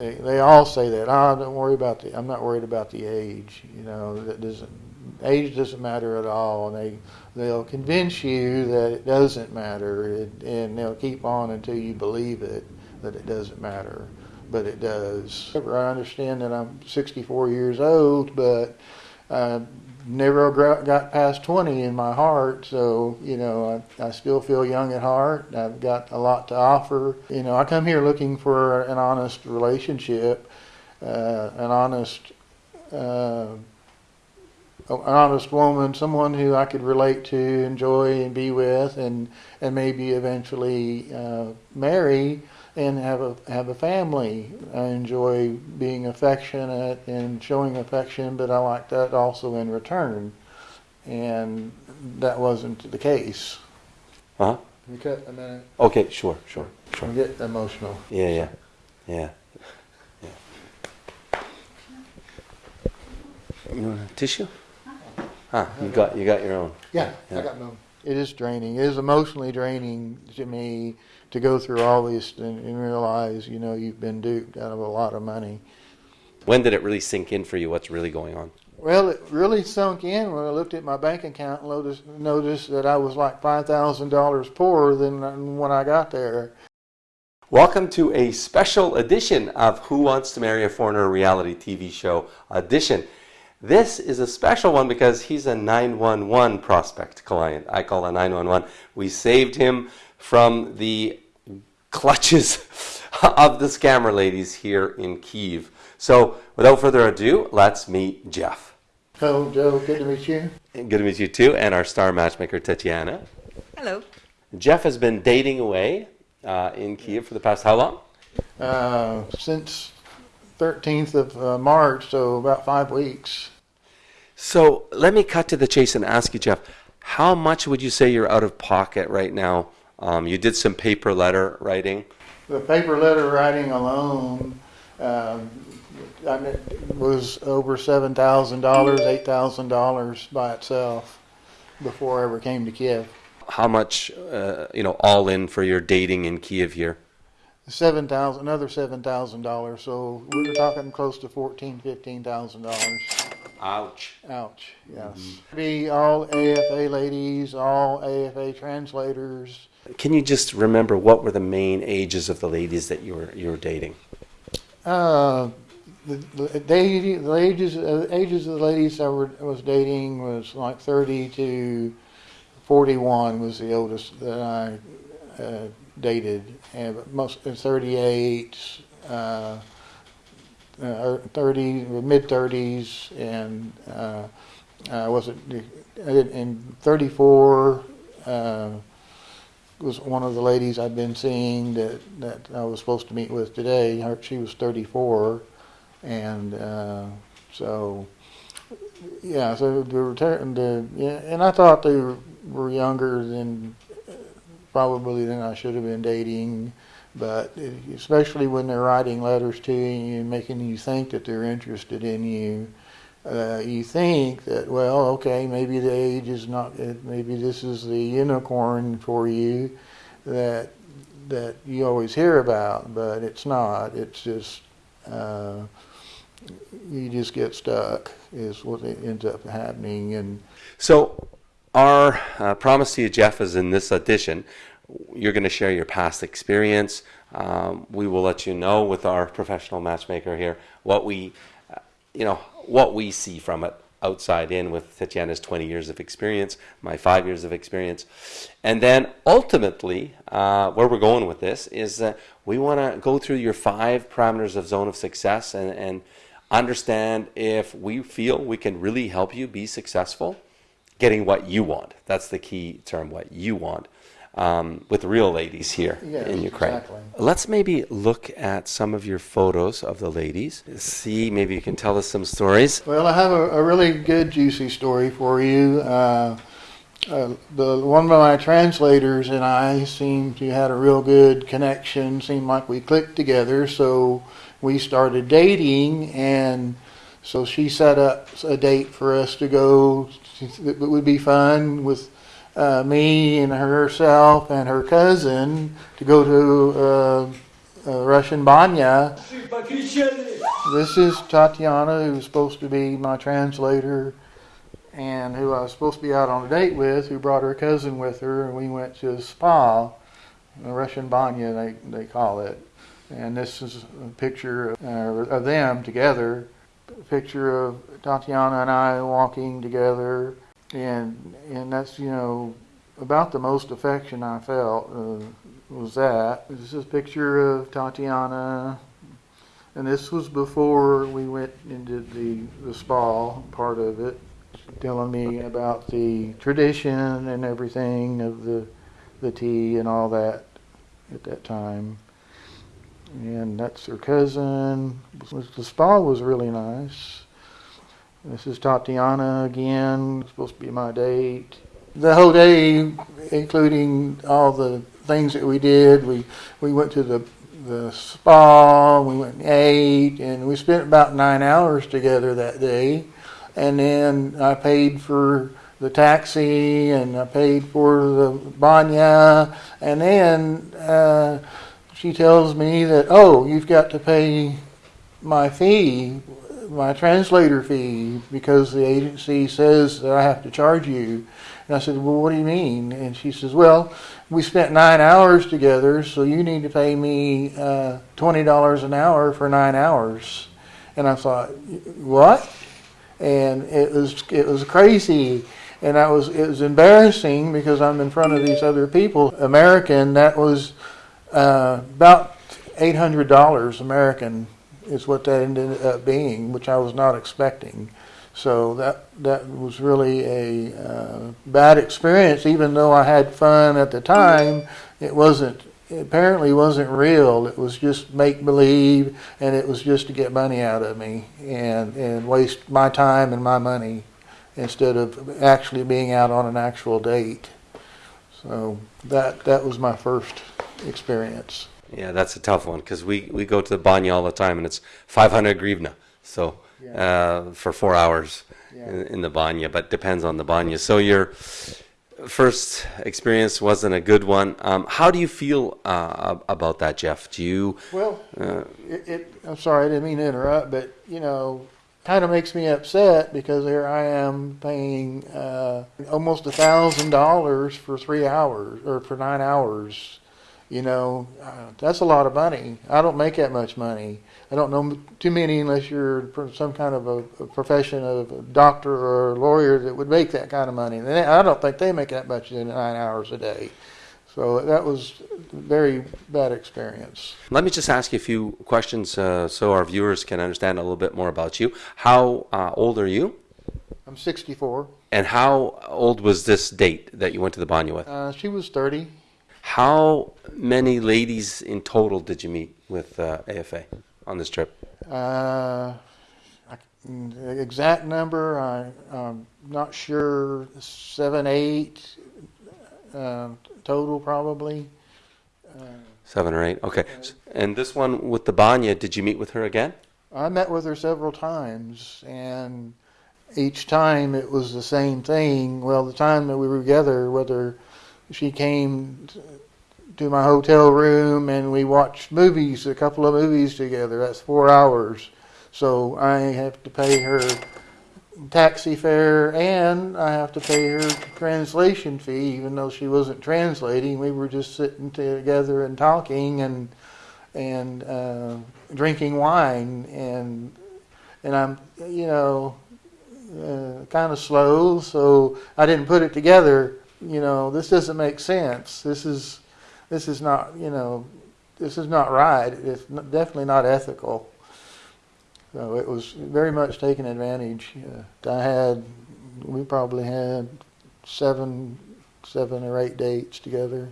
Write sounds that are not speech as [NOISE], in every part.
They, they all say that. Oh, don't worry about the. I'm not worried about the age. You know, that doesn't. Age doesn't matter at all. And they they'll convince you that it doesn't matter, it, and they'll keep on until you believe it that it doesn't matter. But it does. I understand that I'm 64 years old, but I never got past 20 in my heart. So, you know, I, I still feel young at heart. I've got a lot to offer. You know, I come here looking for an honest relationship, uh, an honest, uh, an honest woman, someone who I could relate to, enjoy, and be with, and and maybe eventually uh, marry and have a have a family. I enjoy being affectionate and showing affection, but I like that also in return, and that wasn't the case. Huh? Can you cut a minute? Okay, sure, sure, sure. I get emotional. Yeah, yeah, yeah. yeah. You want a tissue? Ah, you got you got your own. Yeah, Yeah. I got no. It is draining. It is emotionally draining to me to go through all this and, and realize, you know, you've been duped out of a lot of money. When did it really sink in for you? What's really going on? Well, it really sunk in when I looked at my bank account and noticed, noticed that I was like five thousand dollars poorer than when I got there. Welcome to a special edition of Who Wants to Marry a Foreigner reality TV show audition. This is a special one because he's a 911 prospect client. I call a 911. We saved him from the clutches [LAUGHS] of the scammer ladies here in Kiev. So, without further ado, let's meet Jeff. Hello, Joe. Good to meet you. Good to meet you too, and our star matchmaker Tatiana. Hello. Jeff has been dating away uh, in Kiev for the past how long? Uh, since 13th of uh, March, so about five weeks. So let me cut to the chase and ask you, Jeff, how much would you say you're out of pocket right now? Um, you did some paper letter writing. The paper letter writing alone um, I mean, was over seven thousand dollars, eight thousand dollars by itself before I ever came to Kiev. How much, uh, you know, all in for your dating in Kiev here? Seven thousand, another seven thousand dollars. So we were talking close to fourteen, fifteen thousand dollars. Ouch. Ouch. Yes. Be all AFA ladies, all AFA translators. Can you just remember what were the main ages of the ladies that you were you were dating? Uh, the, the, they, the ages uh, ages of the ladies I were, was dating was like 30 to 41 was the oldest that I uh, dated, and most uh, 38, uh, uh, 30 mid 30s, and uh, I wasn't in 34. Uh, was one of the ladies I'd been seeing that, that I was supposed to meet with today. Her, she was 34, and uh, so yeah. So the return, the yeah, and I thought they were younger than probably than I should have been dating. But especially when they're writing letters to you and making you think that they're interested in you, uh, you think that well, okay, maybe the age is not, maybe this is the unicorn for you that that you always hear about, but it's not. It's just uh, you just get stuck is what ends up happening. And so, our uh, promise to you, Jeff, is in this edition, you're going to share your past experience. Um, we will let you know with our professional matchmaker here what we, uh, you know, what we see from it outside in with Tatiana's 20 years of experience, my five years of experience. And then ultimately, uh, where we're going with this is that we want to go through your five parameters of zone of success and, and understand if we feel we can really help you be successful getting what you want. That's the key term, what you want um, with real ladies here Yes, in Ukraine. exactly. Let's maybe look at some of your photos of the ladies. See, maybe you can tell us some stories. Well, I have a, a really good, juicy story for you. Uh, uh, the one of my translators and I seemed to had a real good connection. Seemed like we clicked together, so we started dating, and so she set up a date for us to go. It would be fun with uh, me and herself and her cousin to go to uh, uh, Russian Banya. This is Tatiana, who's supposed to be my translator and who I was supposed to be out on a date with, who brought her cousin with her, and we went to a spa, a Russian Banya, they, they call it. And this is a picture of, of them together, picture of Tatiana and I walking together, and and that's you know about the most affection I felt uh, was that. This is a picture of Tatiana, and this was before we went into the the spa part of it, telling me about the tradition and everything of the the tea and all that at that time. And that's her cousin. The spa was really nice. This is Tatiana again, supposed to be my date. The whole day, including all the things that we did, we, we went to the, the spa, we went and ate, and we spent about nine hours together that day. And then I paid for the taxi and I paid for the banya. And then uh, she tells me that, oh, you've got to pay my fee my translator fee because the agency says that I have to charge you. And I said, Well, what do you mean? And she says, Well, we spent nine hours together, so you need to pay me uh, $20 an hour for nine hours. And I thought, What? And it was it was crazy, and I was it was embarrassing because I'm in front of these other people. American, that was uh, about eight hundred dollars American is what that ended up being, which I was not expecting. So that that was really a uh, bad experience. Even though I had fun at the time, it wasn't. It apparently wasn't real. It was just make believe, and it was just to get money out of me and and waste my time and my money instead of actually being out on an actual date. So that that was my first experience. Yeah, that's a tough one because we, we go to the banya all the time and it's 500 grivna. So uh, for four hours Yeah. in, in the banya, but depends on the banya. So your first experience wasn't a good one. Um, how do you feel uh, about that, Jeff? Do you? Well, Uh, it, it, I'm sorry, I didn't mean to interrupt, but you know, kind of makes me upset because here I am paying uh, almost a thousand dollars for three hours or for nine hours. You know, uh, that's a lot of money. I don't make that much money. I don't know too many unless you're some kind of a, a profession of a doctor or a lawyer that would make that kind of money. And they- I don't think they make that much in nine hours a day. So that was a very bad experience. Let me just ask you a few questions uh, so our viewers can understand a little bit more about you. How uh, old are you? I'm 64. And how old was this date that you went to the banya with? Uh, she was 30. How many ladies in total did you meet with uh, AFA on this trip? Uh, the exact number, I, I'm not sure. Seven, eight uh, total, probably. Uh, Seven or eight. Okay. And this one with the banya, did you meet with her again? I met with her several times, and each time it was the same thing. Well, the time that we were together, whether she came to my hotel room and we watched movies, a couple of movies together, that's four hours. So I have to pay her taxi fare and I have to pay her translation fee, even though she wasn't translating. We were just sitting together and talking and and uh, drinking wine and and I'm you know uh, kind of slow, so I didn't put it together. You know, this doesn't make sense. This is this is not you know this is not right. It's definitely not ethical. So it was very much taken advantage. Uh, I had we probably had seven seven or eight dates together.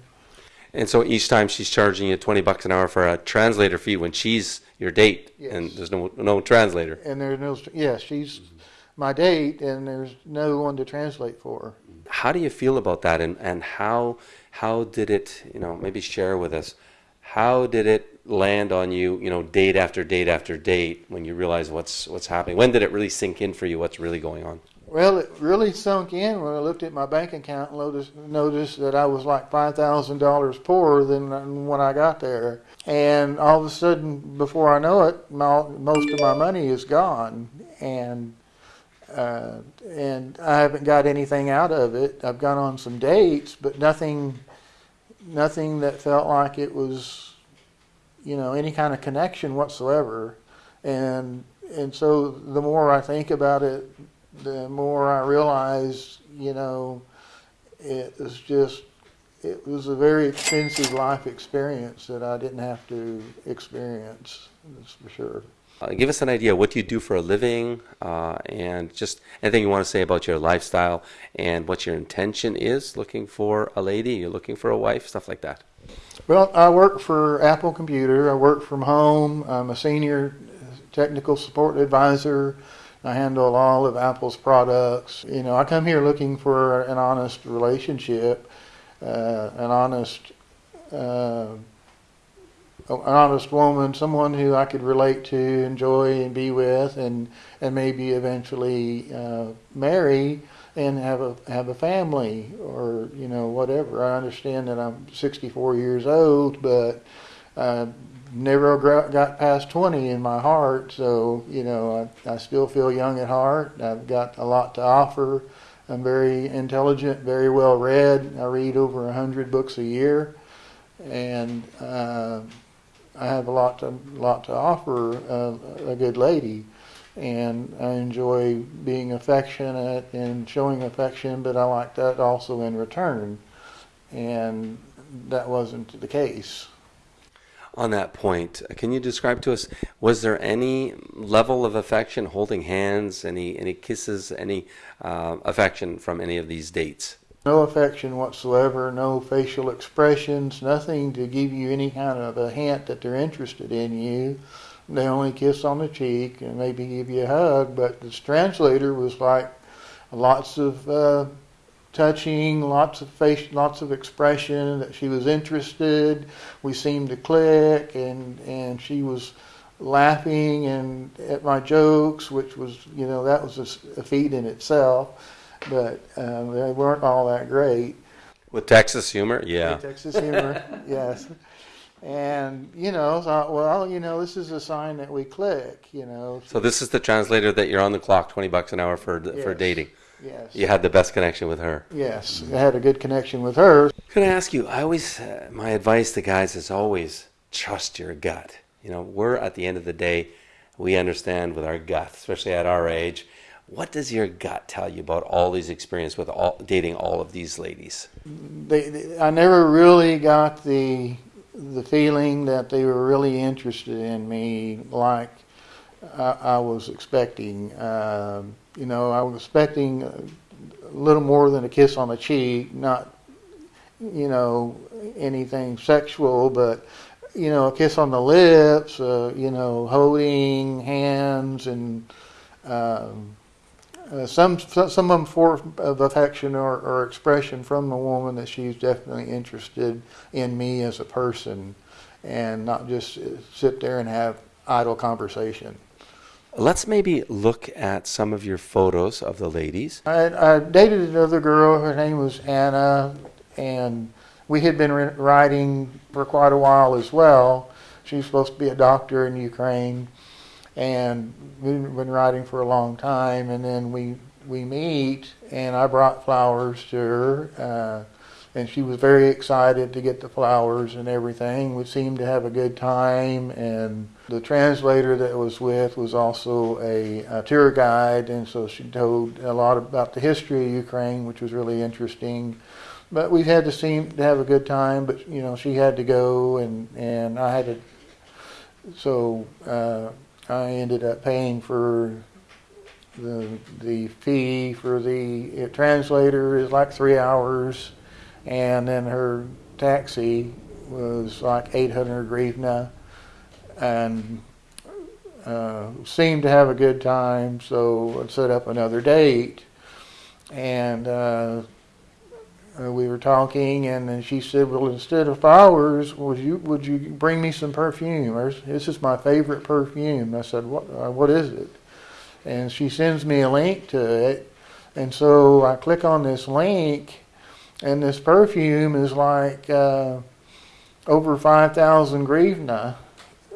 And so each time she's charging you 20 bucks an hour for a translator fee when she's your date and there's no no translator. And there's no yeah she's my date and there's no one to translate for. How do you feel about that and, and how how did it, you know, maybe share with us how did it land on you, you know, date after date after date when you realize what's what's happening? When did it really sink in for you what's really going on? Well, it really sunk in when I looked at my bank account and noticed, noticed that I was like five thousand dollars poorer than when I got there. And all of a sudden, before I know it, my, most of my money is gone, and uh, and I haven't got anything out of it. I've gone on some dates, but nothing, nothing that felt like it was, you know, any kind of connection whatsoever. And and so the more I think about it, the more I realize, you know, it was just, it was a very expensive life experience that I didn't have to experience, that's for sure. Uh, give us an idea what you do for a living uh, and just anything you want to say about your lifestyle and what your intention is looking for a lady, you're looking for a wife, stuff like that. Well, I work for Apple Computer. I work from home. I'm a senior technical support advisor. I handle all of Apple's products. You know, I come here looking for an honest relationship, uh, an honest, uh, an honest woman, someone who I could relate to, enjoy, and be with, and and maybe eventually uh, marry and have a have a family or you know whatever. I understand that I'm 64 years old, but uh, never got past 20 in my heart, so you know I, I still feel young at heart. I've got a lot to offer. I'm very intelligent, very well read. I read over a hundred books a year, and uh, I have a lot to lot to offer uh, a good lady. And I enjoy being affectionate and showing affection, but I like that also in return. And that wasn't the case on that point, can you describe to us was there any level of affection, holding hands, any any kisses, any uh, affection from any of these dates? No affection whatsoever, no facial expressions, nothing to give you any kind of a hint that they're interested in you. They only kiss on the cheek and maybe give you a hug, but this translator was like lots of uh, touching, lots of face, lots of expression that she was interested. We seemed to click, and and she was laughing and at my jokes, which was you know that was a, a feat in itself, but um, they weren't all that great. With Texas humor, yeah. With Texas humor, [LAUGHS] yes. And you know, thought, well, you know, this is a sign that we click. You know. So this is the translator that you're on the clock, twenty bucks an hour for yes. for dating. Yes. You had the best connection with her. Yes, I had a good connection with her. Can I ask you? I always, uh, my advice to guys is always trust your gut. You know, we're at the end of the day, we understand with our gut, especially at our age. What does your gut tell you about all these experience with all, dating all of these ladies? They, they, I never really got the the feeling that they were really interested in me like I, I was expecting. Um, you know, I was expecting a little more than a kiss on the cheek, not, you know, anything sexual, but, you know, a kiss on the lips, uh, you know, holding hands and um, uh, some some of them form of affection or, or expression from the woman that she's definitely interested in me as a person, and not just sit there and have idle conversation. Let's maybe look at some of your photos of the ladies. I, I dated another girl. Her name was Anna, and we had been writing for quite a while as well. She was supposed to be a doctor in Ukraine, and we've been writing for a long time. And then we we meet, and I brought flowers to her. Uh, and she was very excited to get the flowers and everything. We seemed to have a good time, and the translator that was with was also a, a, tour guide, and so she told a lot about the history of Ukraine, which was really interesting. But we've had to seem to have a good time. But you know, she had to go, and and I had to. So uh, I ended up paying for the the fee for the translator is like three hours and then her taxi was like 800 hryvnia and uh, seemed to have a good time so I set up another date. And uh, uh, we were talking and then she said well instead of flowers would you would you bring me some perfume this is my favorite perfume I said what uh, what is it and she sends me a link to it And so I click on this link, and this perfume is like uh, over 5,000 grivna.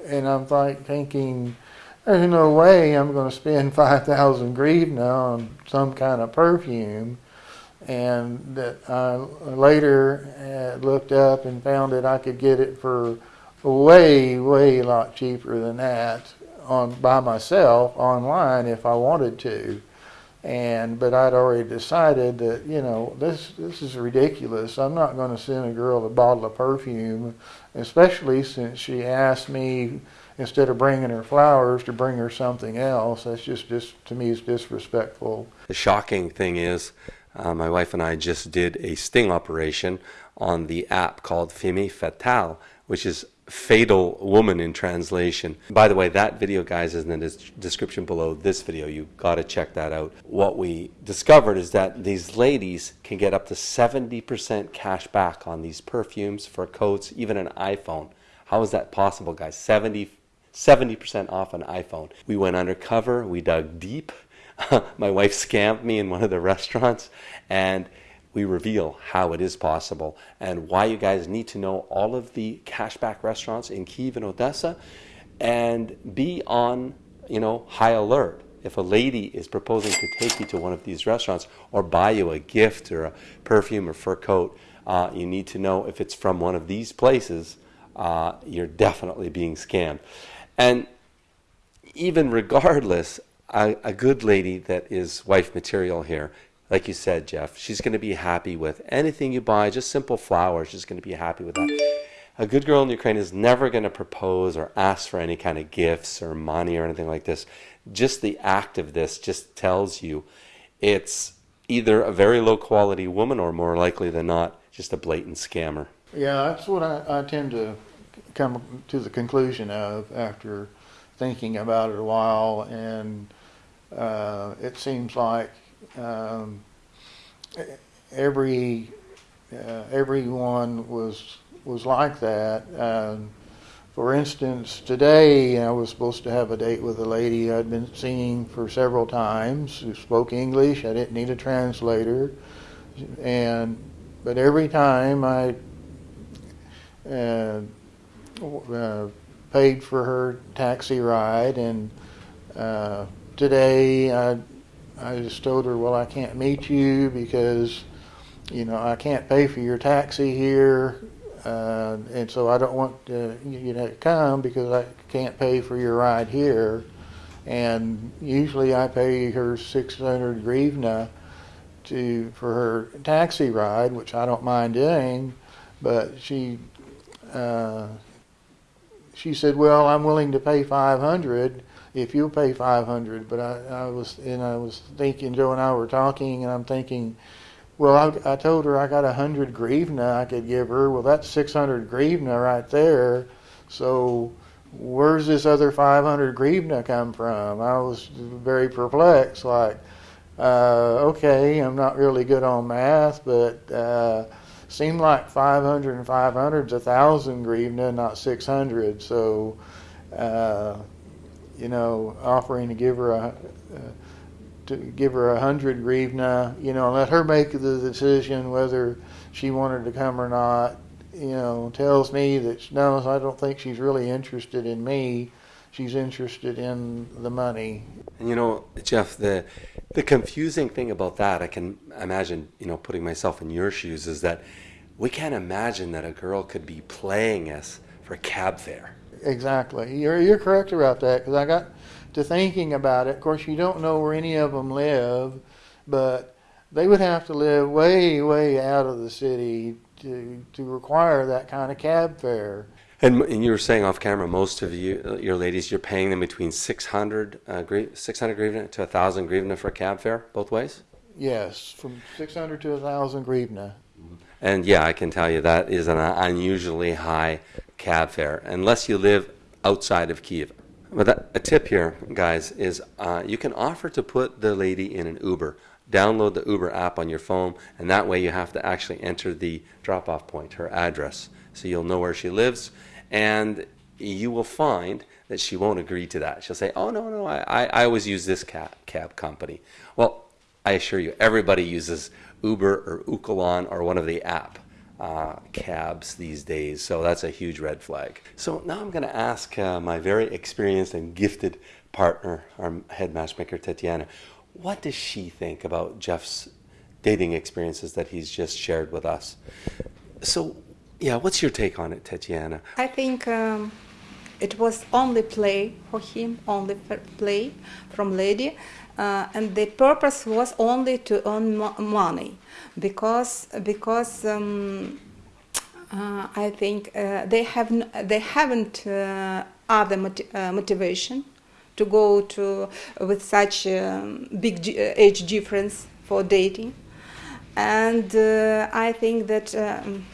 And I'm like thinking, there's no way I'm going to spend [LAUGHS] 5,000 grivna on some kind of perfume. And that I later uh, looked up and found that I could get it for way, way a lot cheaper than that on by myself online if I wanted to. And but I'd already decided that you know this this is ridiculous. I'm not going to send a girl a bottle of perfume, especially since she asked me instead of bringing her flowers to bring her something else. That's just just to me is disrespectful. The shocking thing is, uh, my wife and I just did a sting operation on the app called Femme Fatale, which is fatal woman in translation. By the way, that video, guys, is in the description below this video. You got to check that out. What we discovered is that these ladies can get up to 70% cash back on these perfumes, fur coats, even an iPhone. How is that possible, guys? 70 70% off an iPhone. We went undercover, we dug deep. [LAUGHS] My wife scammed me in one of the restaurants, and we reveal how it is possible and why you guys need to know all of the cashback restaurants in Kiev and Odessa and be on, you know, high alert. If a lady is proposing to take you to one of these restaurants or buy you a gift or a perfume or fur coat, uh, you need to know if it's from one of these places, uh, you're definitely being scammed. And even [LAUGHS] regardless, a, a good lady that is wife material here like you said, Jeff, she's going to be happy with anything you buy, just simple flowers. She's going to be happy with that. A good girl in Ukraine is never going to propose or ask for any kind of gifts or money or anything like this. Just the act of this just tells you it's either a very low quality woman or more likely than not, just a blatant scammer. Yeah, that's what I, I tend to come to the conclusion of after thinking about it a while. And uh, it seems like um, every uh, everyone was was like that. Um, for instance, today I was supposed to have a date with a lady I'd been seeing for several times who spoke English. I didn't need a translator, and but every time I uh, uh, paid for her taxi ride, and uh, today I I just told her, well, I can't meet you because, you know, I can't pay for your taxi here, uh, and so I don't want uh, you to come because I can't pay for your ride here. And usually I pay her 600 grivna to for her taxi ride, which I don't mind doing, but she uh, she said, well, I'm willing to pay 500 if you'll pay 500 but I, I was and I was thinking Joe and I were talking and I'm thinking well I, I told her I got a hundred grivna I could give her. Well that's 600 grivna right there. So where's this other 500 grivna come from? I was very perplexed like uh, okay I'm not really good on math but uh, seemed like 500 and 500 is a thousand grivna not 600 so uh, you know, offering to give her a uh, to give her a hundred grivna, you know, and let her make the decision whether she wanted to come or not. You know, tells me that no, I don't think she's really interested in me. She's interested in the money. And you know, Jeff, the the confusing thing about that, I can imagine, you know, putting myself in your shoes, is that we can't imagine that a girl could be playing us for cab fare exactly. You're you're correct about that because I got to thinking about it. Of course, you don't know where any of them live, but they would have to live way way out of the city to to require that kind of cab fare. And, and you were saying off camera, most of you, your ladies, you're paying them between 600, uh, 600 grivna to 1,000 grivna for a cab fare, both ways? Yes, from 600 to 1,000 grivna. And yeah, I can tell you that is an unusually high cab fare, unless you live outside of Kiev. But that, a tip here, guys, is uh, you can offer to put the lady in an Uber. Download the Uber app on your phone, and that way you have to actually enter the drop-off point, her address, so you'll know where she lives, and you will find that she won't agree to that. She'll say, "Oh no, no, I, I always use this cab, cab company." Well, I assure you, everybody uses Uber or Uklon or one of the app uh, cabs these days. So that's a huge red flag. So now I'm going to ask uh, my very experienced and gifted partner, our head matchmaker, Tatiana, what does she think about Jeff's dating experiences that he's just shared with us? So, yeah, what's your take on it, Tatiana? I think um, it was only play for him, only play from lady, uh, and the purpose was only to earn mo- money, because because um, uh, I think uh, they have they haven't uh, other moti- uh, motivation to go to with such um, big g- age difference for dating, and I think that. Um,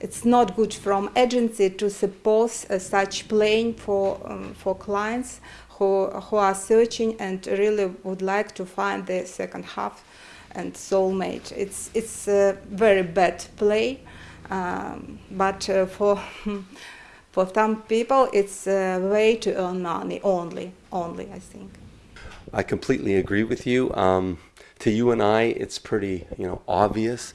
it's not good from agency to suppose uh, such playing for um, for clients who who are searching and really would like to find their second half and soulmate. It's it's a very bad play, um, but uh, for [LAUGHS] for some people it's a way to earn money only only I think. I completely agree with you. Um, to you and I, it's pretty you know obvious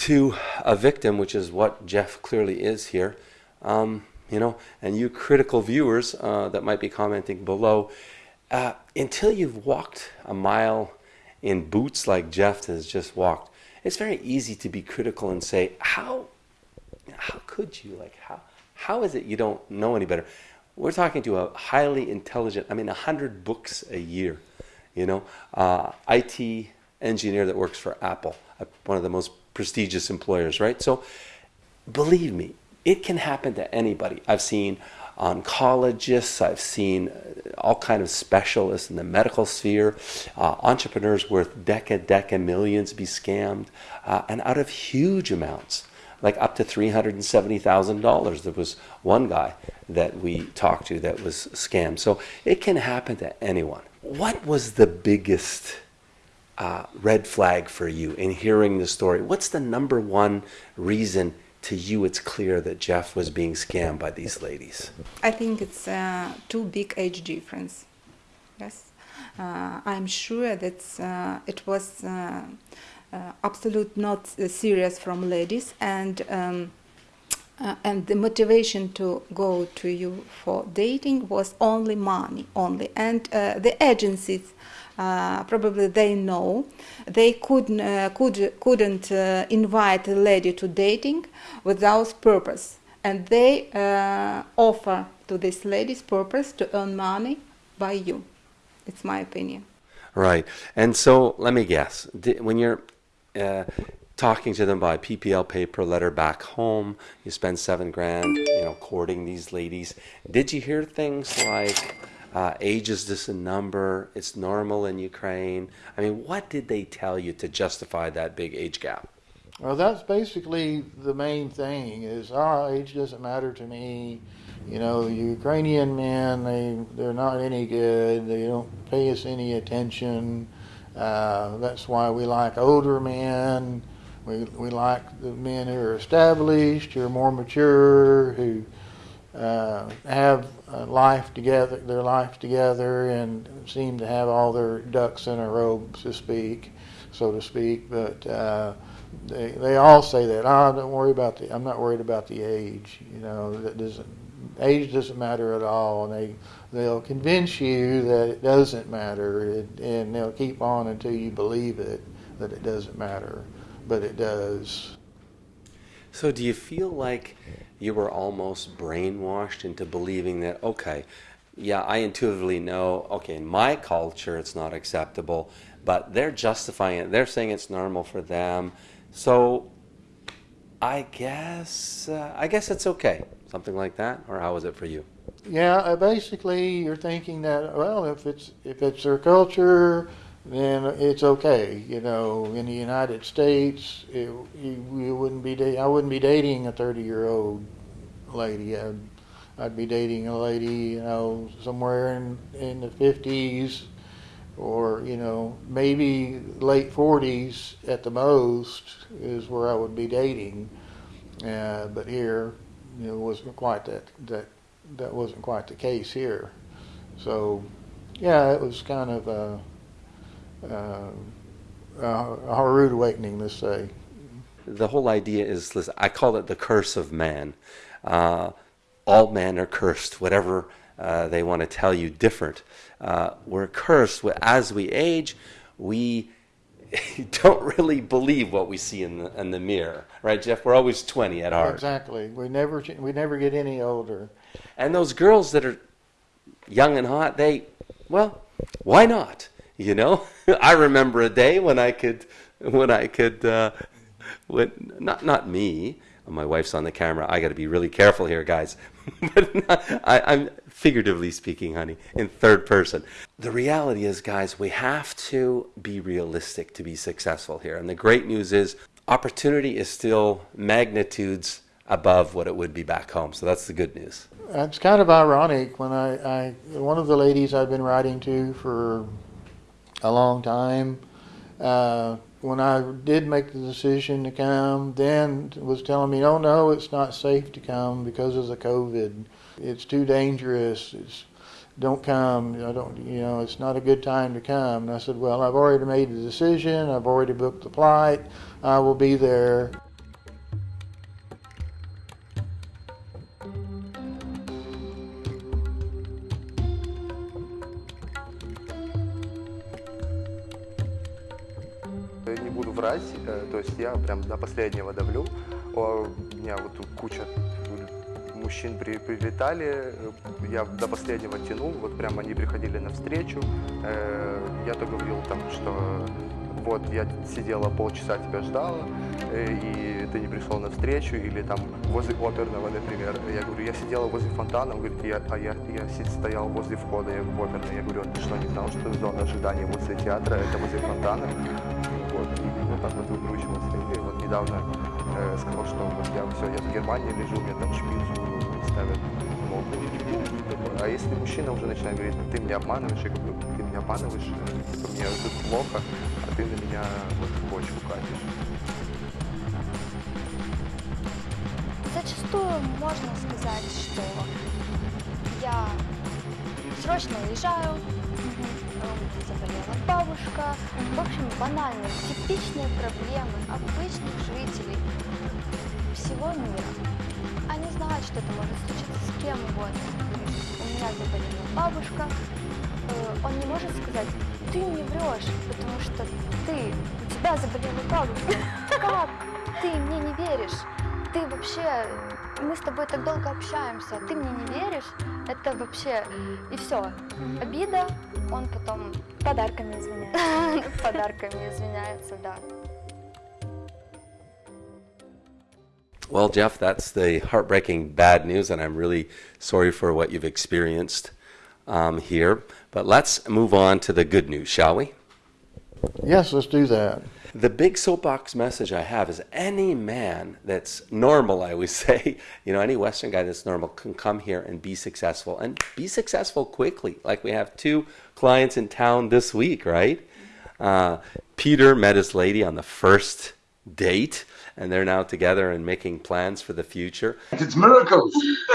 to a victim, which is what Jeff clearly is here, um, you know, and you critical viewers uh, that might be commenting below, uh, until you've walked a mile in boots like Jeff has just walked, it's very easy to be critical and say, how, how could you, like, how, how is it you don't know any better? We're talking to a highly intelligent, I mean, 100 books a year, you know, uh, IT engineer that works for Apple, uh, one of the most prestigious employers, right? So believe me, it can happen to anybody. I've seen oncologists, I've seen uh, all kind of specialists in the medical sphere, uh, entrepreneurs worth deca deca millions be scammed, uh, and out of huge amounts, like up to three hundred and seventy thousand dollars. There was one guy that we talked to that was scammed. So it can happen to anyone. What was the biggest uh, red flag for you in hearing the story? What's the number one reason to you it's clear that Jeff was being scammed by these ladies? I think it's uh, too big age difference. Yes, uh, I'm sure that uh, it was uh, uh, absolute not serious from ladies and. Um, uh, and the motivation to go to you for dating was only money only and the agencies uh, probably they know they couldn't uh, could couldn't uh, invite a lady to dating without purpose and they uh, offer to this lady's purpose to earn money by you it's my opinion right and so let me guess when you're uh, talking to them by PPL paper letter back home. You spend seven grand, you know, courting these ladies. Did you hear things like, uh, age is just a number. It's normal in Ukraine. I mean, what did they tell you to justify that big age gap? Well, that's basically the main thing. Is oh, age doesn't matter to me. You know, the Ukrainian men they they're not any good. They don't pay us any attention. Uh, that's why we like older men. We we like the men who are established, who are more mature, who uh, have life together, their life together, and seem to have all their ducks in a row, to speak, so to speak. But uh, they they all say that. Oh, don't worry about the. I'm not worried about the age. You know, that doesn't age doesn't matter at all, and they they'll convince you that it doesn't matter, and they'll keep on until you believe it that it doesn't matter, but it does. So, do you feel like you were almost brainwashed into believing that, okay, yeah, I intuitively know, okay, in my culture it's not acceptable, but they're justifying it. They're saying it's normal for them. So, I guess, uh, I guess it's okay. Something like that, or how was it for you? Yeah, uh, basically, you're thinking that well, if it's if it's their culture, then it's okay. You know, in the United States, it, you, you wouldn't be da- I wouldn't be dating a 30 year old lady. I'd, I'd be dating a lady, you know, somewhere in in the 50s, or you know, maybe late 40s at the most is where I would be dating. Uh, but here, you know, wasn't quite that that that wasn't quite the case here. So, yeah, it was kind of a uh, uh, a rude awakening, let's say. The whole idea is, listen, I call it the curse of man. Uh, all men are cursed, whatever uh, they want to tell you different. Uh, we're cursed as we age. We [LAUGHS] don't really believe what we see in the, in the mirror, right, Jeff? We're always 20 at heart. Exactly. We never we never get any older. And those girls that are young and hot, they, well, why not? You know, [LAUGHS] I remember a day when I could, when I could, uh, when not not me. My wife's on the camera. I got to be really careful here, guys. [LAUGHS] but not, I, I'm figuratively speaking, honey, in third person. The reality is, guys, we have to be realistic to be successful here. And the great news is, opportunity is still magnitudes above what it would be back home. So that's the good news. It's kind of ironic when I, I one of the ladies I've been writing to for a long time. Uh, when I did make the decision to come, then was telling me, "Oh no, it's not safe to come because of the COVID. It's too dangerous. It's don't come. I don't. You know, it's not a good time to come." And I said, "Well, I've already made the decision. I've already booked the flight. I will be there." Не буду врать, э, то есть я прям до последнего давлю. У меня вот куча мужчин при, прилетали, э, я до последнего тянул, вот прям они приходили навстречу. Э, Я то говорил там, что вот я сидела полчаса тебя ждала, э, и ты не пришел навстречу, или там возле оперного, например. Я говорю, я сидела возле фонтана, он говорит, я, а я, я стоял возле входа в оперный. Я говорю, «А ты что, не знал, что зона ожидания возле театра, это возле фонтана? Так вот выкручивался. И вот недавно э, сказал, что вот я все, я в Германии лежу, мне там шпицу ставят ногу. А если мужчина уже начинает говорить, «Ну, ты меня обманываешь, я говорю, ты меня обманываешь, э, типа, мне тут плохо, а ты на меня вот почву катишь. Зачастую можно сказать, что я срочно уезжаю, заболела бабушка. В общем, банальные, типичные проблемы обычных жителей всего мира. Они знают, что это может случиться с кем угодно. У меня заболела бабушка. Э, Он не может сказать, ты мне врешь, потому что ты, у тебя заболела бабушка. Как? Ты мне не веришь. Ты вообще, мы с тобой так долго общаемся, а ты мне не веришь. Это вообще, и все. Обида, он потом Подарками извиняюсь. [LAUGHS] подарками извиняется, да. Well, Jeff, that's the heartbreaking bad news, and I'm really sorry for what you've experienced um, here. But let's move on to the good news, shall we? Yes, let's do that. The big soapbox message I have is any man that's normal, I always [LAUGHS] say, you know, any Western guy that's normal can come here and be successful and be successful quickly. Like we have two clients in town this week, right? Uh, Peter met his lady on the first date, and they're now together and making plans for the future. It's miracles. [LAUGHS]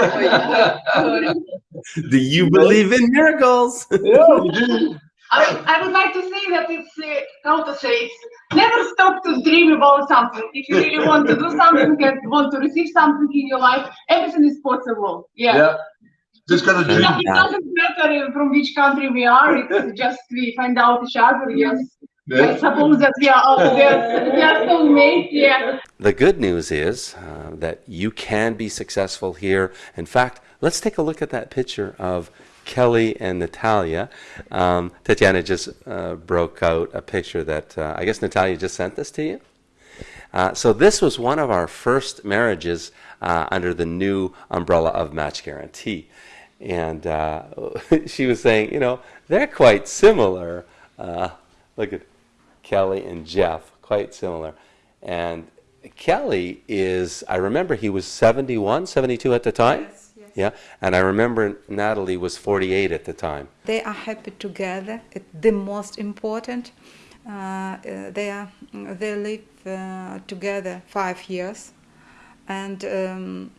Do you believe in miracles? yeah, we do. I, I would like to say that it's uh, how to say it's never stop to dream about something. If you really want to do something and want to receive something in your life, everything is possible. Yeah. Yeah. Just gotta dream. do- it doesn't matter from which country we are. It's just we find out each other. Yes. I suppose that we are out there. We are so made. Yeah. The good news is uh, that you can be successful here. In fact, let's take a look at that picture of Kelly and Natalia. Um, Tatiana just uh, broke out a picture that uh, I guess Natalia just sent this to you. Uh, so this was one of our first marriages uh, under the new umbrella of Match Guarantee, and uh, [LAUGHS] she was saying, you know, they're quite similar. Uh, look at Kelly and Jeff, quite similar, and Kelly is. I remember he was 71, 72 at the time. Yes. Yeah, and I remember Natalie was 48 at the time. They are happy together. It's the most important. Uh, uh, they are they live uh, together five years, and um,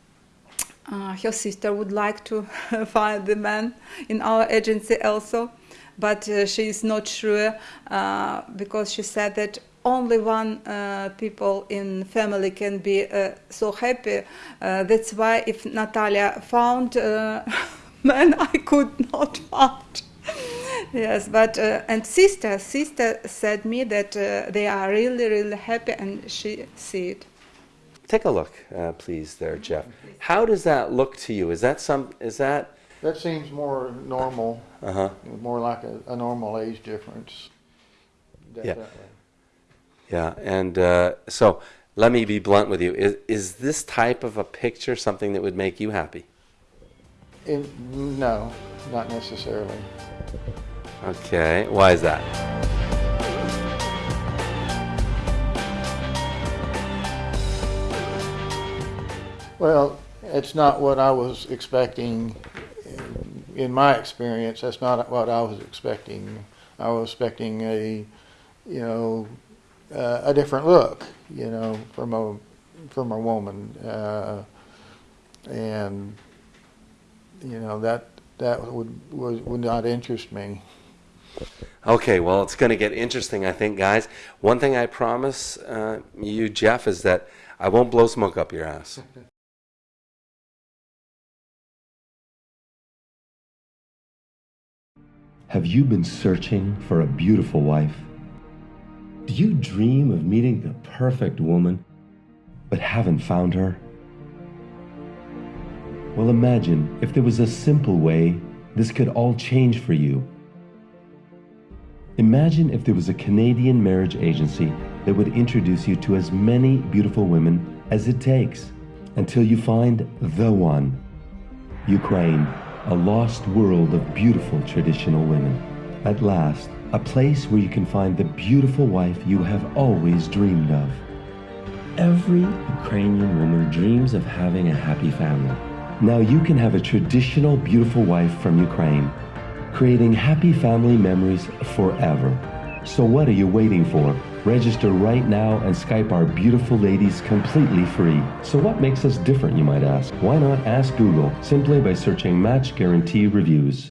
uh, her sister would like to [LAUGHS] find the man in our agency also. but uh, she is not sure uh, because she said that only one uh, people in family can be uh, so happy. Uh, that's why if Natalia found uh, [LAUGHS] man, I could not find. [LAUGHS] yes, but uh, and sister, sister said me that uh, they are really, really happy, and she see it. Take a look, uh, please, there, Jeff. How does that look to you? Is that some? Is that? That seems more normal, Uh huh. more like a, a normal age difference. Definitely. Yeah, and uh, so let me be blunt with you. Is, is this type of a picture something that would make you happy? In, no, not necessarily. Okay, why is that? Well, it's not what I was expecting. In, in my experience, that's not what I was expecting. I was expecting a, you know, uh, a different look, you know, from a from a woman, uh, and you know that that would would, would not interest me. Okay, well, it's going to get interesting, I think, guys. One thing I promise uh, you, Jeff, is that I won't blow smoke up your ass. [LAUGHS] Have you been searching for a beautiful wife? Do you dream of meeting the perfect woman, but haven't found her? Well, imagine if there was a simple way this could all change for you. Imagine if there was a Canadian marriage agency that would introduce you to as many beautiful women as it takes until you find the one. Ukraine, a lost world of beautiful traditional women. At last, a place where you can find the beautiful wife you have always dreamed of. Every Ukrainian woman dreams of having a happy family. Now you can have a traditional beautiful wife from Ukraine, creating happy family memories forever. So what are you waiting for? Register right now and Skype our beautiful ladies completely free. So what makes us different, you might ask? Why not ask Google simply by searching Match Guarantee Reviews?